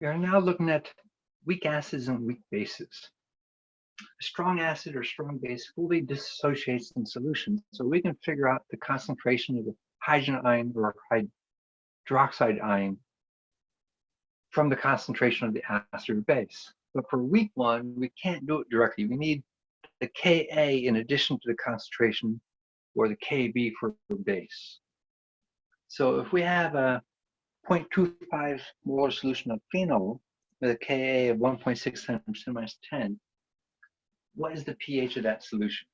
We are now looking at weak acids and weak bases. A strong acid or strong base fully dissociates in solution, so we can figure out the concentration of the hydrogen ion or hydroxide ion from the concentration of the acid or base. But for weak one, we can't do it directly. We need the Ka in addition to the concentration or the Kb for the base. So if we have a 0.25 molar solution of phenol with a Ka of 1.6 times 10 minus 10, what is the pH of that solution?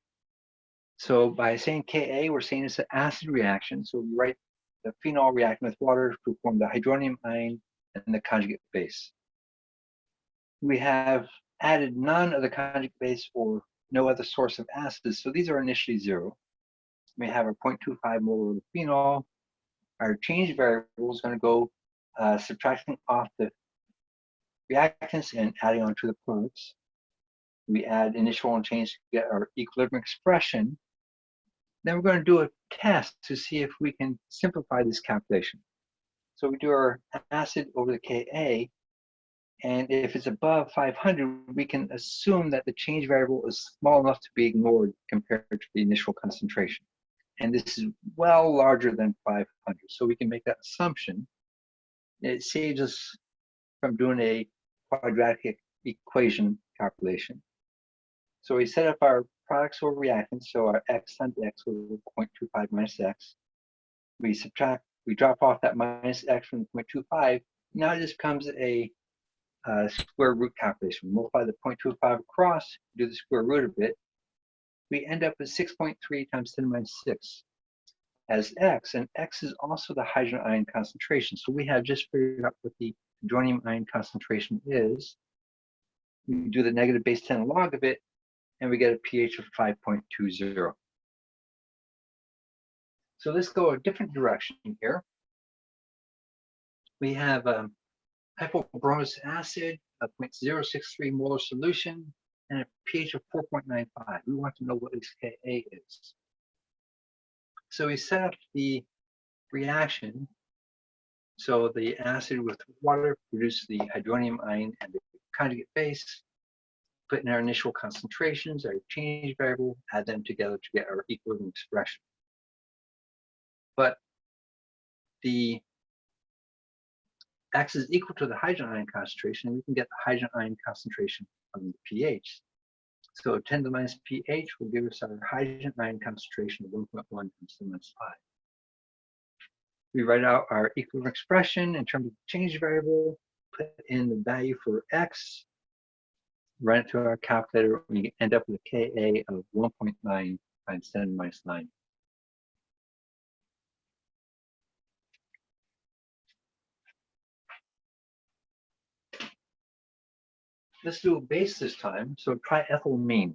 So by saying Ka, we're saying it's an acid reaction. So we write the phenol reacting with water to form the hydronium ion and the conjugate base. We have added none of the conjugate base or no other source of acids. So these are initially zero. We have a 0.25 molar of phenol. Our change variable is going to go uh, subtracting off the reactants and adding on to the products. We add initial and change to get our equilibrium expression. Then we're going to do a test to see if we can simplify this calculation. So we do our acid over the Ka, and if it's above 500, we can assume that the change variable is small enough to be ignored compared to the initial concentration. And this is well larger than 500. So we can make that assumption. It saves us from doing a quadratic equation calculation. So we set up our products over reactants. So our x times x over 0.25 minus x. We subtract, we drop off that minus x from 0.25. Now it just becomes a uh, square root calculation. We multiply the 0.25 across, do the square root of it. We end up with 6.3 times 10 to the minus 6 as x, and x is also the hydrogen ion concentration. So we have just figured out what the hydronium ion concentration is. We do the negative base 10 log of it, and we get a pH of 5.20. So let's go a different direction here. We have um, hypobromous acid, a 0.063 molar solution, and a pH of 4.95. We want to know what Ka is. So we set up the reaction. So the acid with water produces the hydronium ion and the conjugate base. Put in our initial concentrations, our change variable, add them together to get our equilibrium expression. But the X is equal to the hydrogen ion concentration, and we can get the hydrogen ion concentration from the pH. So 10 to the minus pH will give us our hydrogen ion concentration of 1.1 times 10 minus 5. We write out our equilibrium expression in terms of change variable, put in the value for X, run it through our calculator, and we end up with a Ka of 1.9 times 10 minus 9. Let's do a base this time. So triethylamine.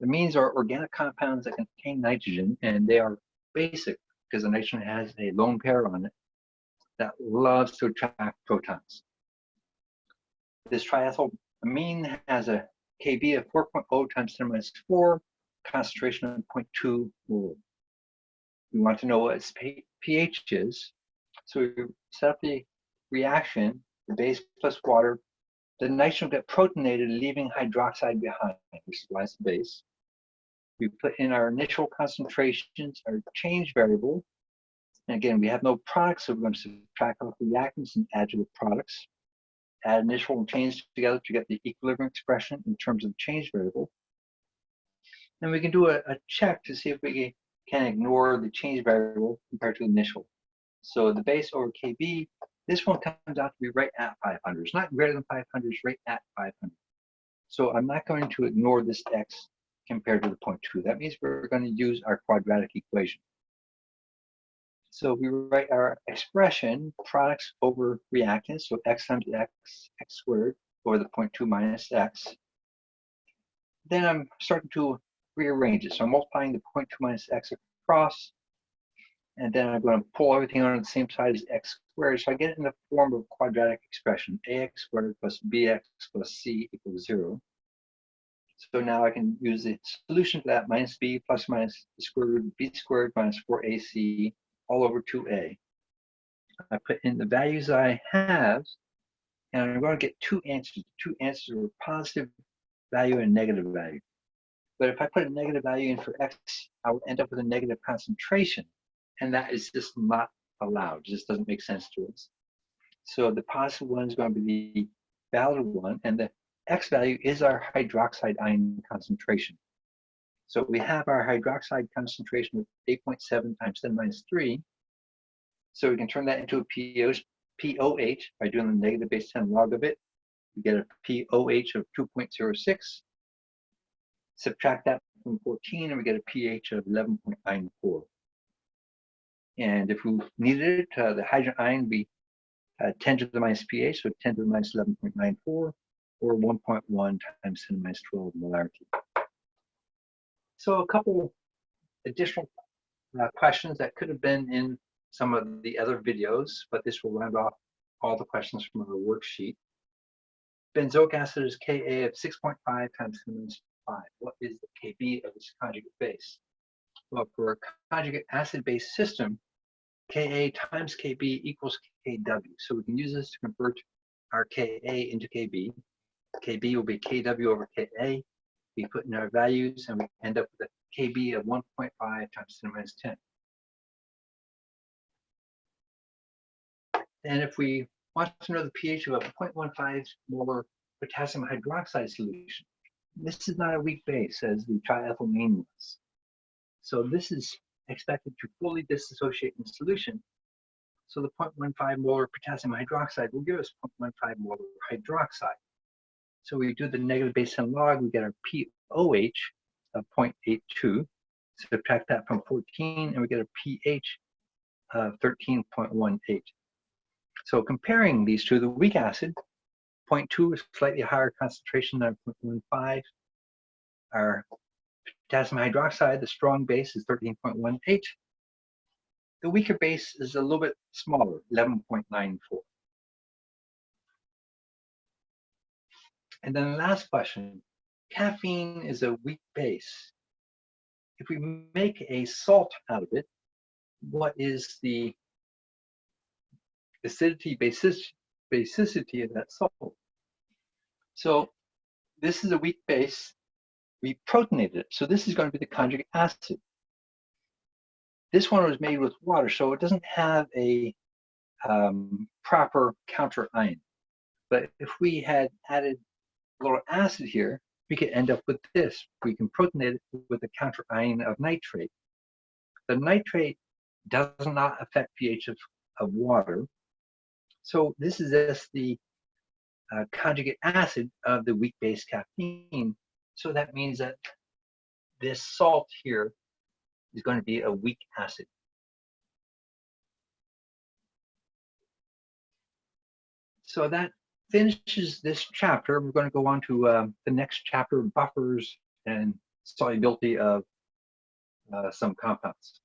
The amines are organic compounds that contain nitrogen, and they are basic because the nitrogen has a lone pair on it that loves to attract protons. This triethylamine has a Kb of 4.0 times 10 minus 4, concentration of 0.2 mole. We want to know what its pH is. So we set up the reaction, the base plus water the nitrogen get protonated, leaving hydroxide behind, which is the base. We put in our initial concentrations, our change variable. And again, we have no products, so we're going to subtract off the reactants and add to the products. Add initial and change together to get the equilibrium expression in terms of change variable. And we can do a, a check to see if we can ignore the change variable compared to the initial. So the base over KB this one comes out to be right at 500. It's not greater than 500, it's right at 500. So I'm not going to ignore this x compared to the 0.2. That means we're going to use our quadratic equation. So we write our expression, products over reactants, so x times x, x squared, over the 0.2 minus x. Then I'm starting to rearrange it. So I'm multiplying the 0.2 minus x across, and then I'm going to pull everything on the same side as x squared. So I get it in the form of quadratic expression, ax squared plus bx plus c equals zero. So now I can use the solution to that minus b plus minus the square root of b squared minus 4ac all over 2a. I put in the values I have, And I'm going to get two answers. Two answers are positive value and negative value. But if I put a negative value in for X, I will end up with a negative concentration. And that is just not allowed. It just doesn't make sense to us. So the positive one is going to be the valid one, and the X value is our hydroxide ion concentration. So we have our hydroxide concentration of 8.7 times 10 minus 3. So we can turn that into a POH, POH by doing the negative base 10 log of it. We get a POH of 2.06. Subtract that from 14 and we get a pH of 11.94. And if we needed it, uh, the hydrogen ion would be uh, 10 to the minus pH, so 10 to the minus 11.94, or 1.1 times 10 to the minus 12 molarity. So a couple additional uh, questions that could have been in some of the other videos, but this will round off all the questions from our worksheet. Benzoic acid is Ka of 6.5 times 10 to the minus 5. What is the Kb of this conjugate base? Well, for a conjugate acid-base system, Ka times Kb equals Kw. So we can use this to convert our Ka into Kb. Kb will be Kw over Ka. We put in our values and we end up with a Kb of 1.5 times 10 minus 10. And if we want to know the pH of a 0.15 molar potassium hydroxide solution, this is not a weak base as the triethylamine was. So this is expected to fully dissociate in solution. So the 0.15 molar potassium hydroxide will give us 0.15 molar hydroxide. So we do the negative base 10 log, we get our POH of 0.82. Subtract that from 14 and we get a pH of 13.18. So comparing these two, the weak acid, 0.2 is slightly higher concentration than 0.15. Our potassium hydroxide, the strong base is 13.18. The weaker base is a little bit smaller, 11.94. And then the last question, caffeine is a weak base. If we make a salt out of it, what is the acidity basicity of that salt? So this is a weak base. We protonated it. So this is going to be the conjugate acid. This one was made with water, so it doesn't have a um, proper counter ion. But if we had added a little acid here, we could end up with this. We can protonate it with a counter ion of nitrate. The nitrate does not affect pH of, of water. So this is just the uh, conjugate acid of the weak base caffeine. So that means that this salt here is going to be a weak acid. So that finishes this chapter. We're going to go on to uh, the next chapter, buffers and solubility of uh, some compounds.